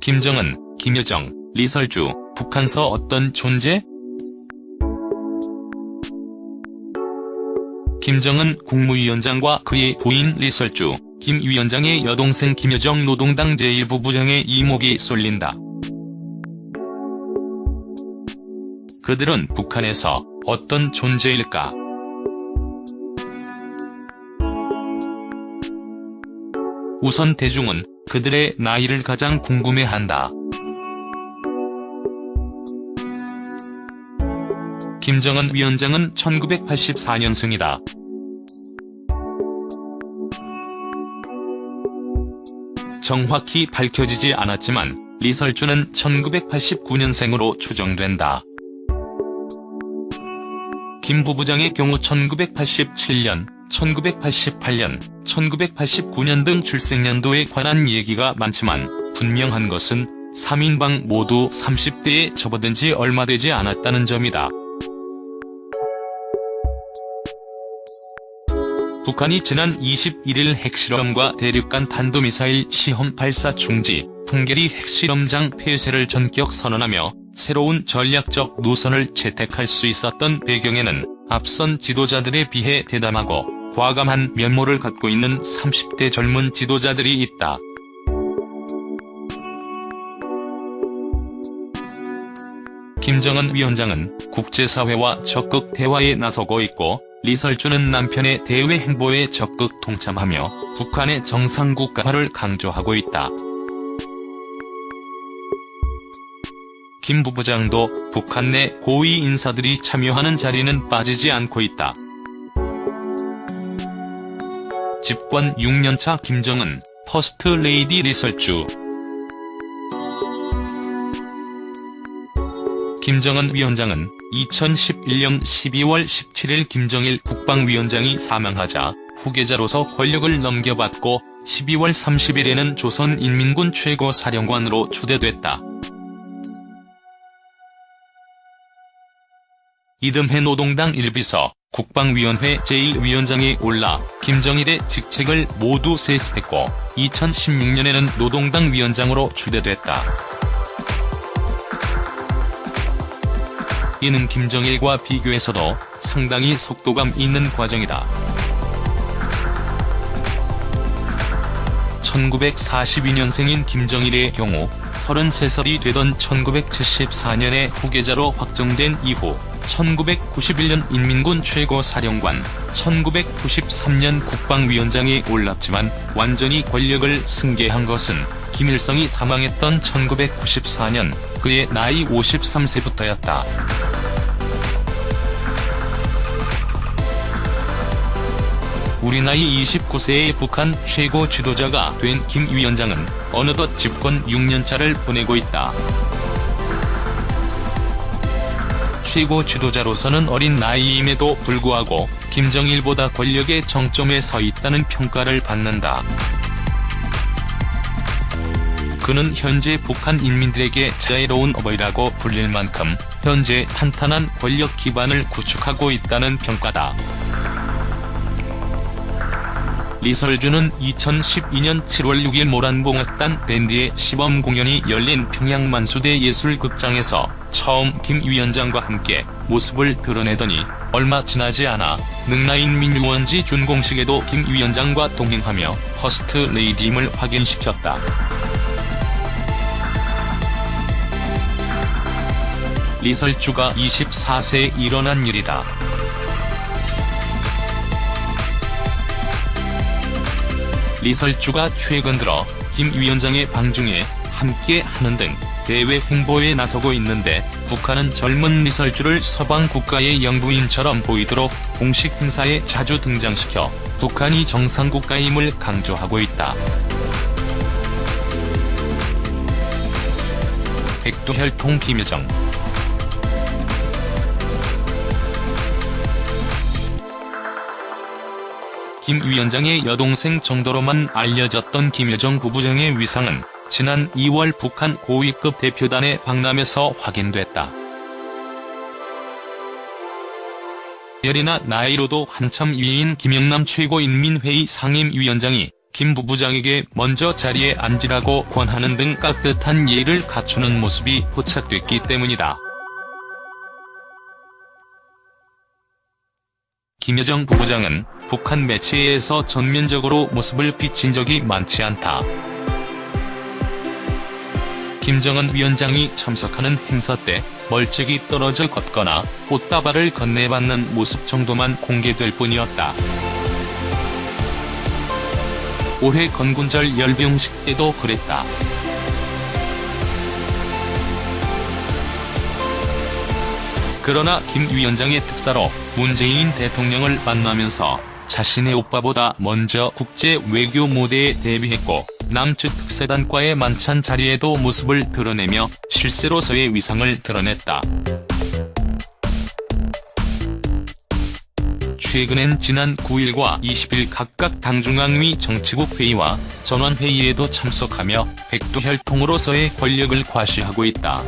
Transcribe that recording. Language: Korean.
김정은, 김여정, 리설주, 북한서 어떤 존재? 김정은 국무위원장과 그의 부인 리설주, 김 위원장의 여동생 김여정 노동당 제1부부장의 이목이 쏠린다. 그들은 북한에서 어떤 존재일까? 우선 대중은 그들의 나이를 가장 궁금해한다. 김정은 위원장은 1984년생이다. 정확히 밝혀지지 않았지만 리설주는 1989년생으로 추정된다. 김 부부장의 경우 1987년, 1988년, 1989년 등 출생연도에 관한 얘기가 많지만 분명한 것은 3인방 모두 30대에 접어든 지 얼마 되지 않았다는 점이다. 북한이 지난 21일 핵실험과 대륙간 탄도미사일 시험 발사 중지, 풍계리 핵실험장 폐쇄를 전격 선언하며 새로운 전략적 노선을 채택할 수 있었던 배경에는 앞선 지도자들에 비해 대담하고 과감한 면모를 갖고 있는 30대 젊은 지도자들이 있다. 김정은 위원장은 국제사회와 적극 대화에 나서고 있고 리설주는 남편의 대외 행보에 적극 동참하며 북한의 정상국가화를 강조하고 있다. 김 부부장도 북한 내 고위 인사들이 참여하는 자리는 빠지지 않고 있다. 집권 6년차 김정은, 퍼스트 레이디 리설주 김정은 위원장은 2011년 12월 17일 김정일 국방위원장이 사망하자 후계자로서 권력을 넘겨받고 12월 30일에는 조선인민군 최고사령관으로 추대됐다. 이듬해 노동당 일비서, 국방위원회 제1위원장에 올라 김정일의 직책을 모두 세습했고 2016년에는 노동당 위원장으로 추대됐다. 이는 김정일과 비교해서도 상당히 속도감 있는 과정이다. 1942년생인 김정일의 경우 33살이 되던 1974년에 후계자로 확정된 이후 1991년 인민군 최고사령관, 1993년 국방위원장에 올랐지만 완전히 권력을 승계한 것은 김일성이 사망했던 1994년 그의 나이 53세부터였다. 우리 나이 29세의 북한 최고 지도자가 된 김 위원장은 어느덧 집권 6년차를 보내고 있다. 최고 지도자로서는 어린 나이임에도 불구하고 김정일보다 권력의 정점에 서 있다는 평가를 받는다. 그는 현재 북한 인민들에게 자애로운 어버이라고 불릴 만큼 현재 탄탄한 권력 기반을 구축하고 있다는 평가다. 리설주는 2012년 7월 6일 모란봉악단 밴드의 시범 공연이 열린 평양 만수대 예술극장에서 처음 김 위원장과 함께 모습을 드러내더니 얼마 지나지 않아 능라인민유원지 준공식에도 김 위원장과 동행하며 퍼스트 레이디임을 확인시켰다. 리설주가 24세에 일어난 일이다. 리설주가 최근 들어 김 위원장의 방중에 함께 하는 등 대외 행보에 나서고 있는데 북한은 젊은 리설주를 서방 국가의 영부인처럼 보이도록 공식 행사에 자주 등장시켜 북한이 정상국가임을 강조하고 있다. 백두혈통 김여정 김 위원장의 여동생 정도로만 알려졌던 김여정 부부장의 위상은 지난 2월 북한 고위급 대표단의 박람회에서 확인됐다. 열이나 나이로도 한참 위인 김영남 최고인민회의 상임위원장이 김 부부장에게 먼저 자리에 앉으라고 권하는 등 깍듯한 예의를 갖추는 모습이 포착됐기 때문이다. 김여정 부부장은 북한 매체에서 전면적으로 모습을 비친 적이 많지 않다. 김정은 위원장이 참석하는 행사 때 멀찍이 떨어져 걷거나 꽃다발을 건네받는 모습 정도만 공개될 뿐이었다. 올해 건군절 열병식 때도 그랬다. 그러나 김 위원장의 특사로 문재인 대통령을 만나면서 자신의 오빠보다 먼저 국제 외교 무대에 데뷔했고 남측 특사단과의 만찬 자리에도 모습을 드러내며 실세로서의 위상을 드러냈다. 최근엔 지난 9일과 20일 각각 당중앙위 정치국 회의와 전원회의에도 참석하며 백두혈통으로서의 권력을 과시하고 있다.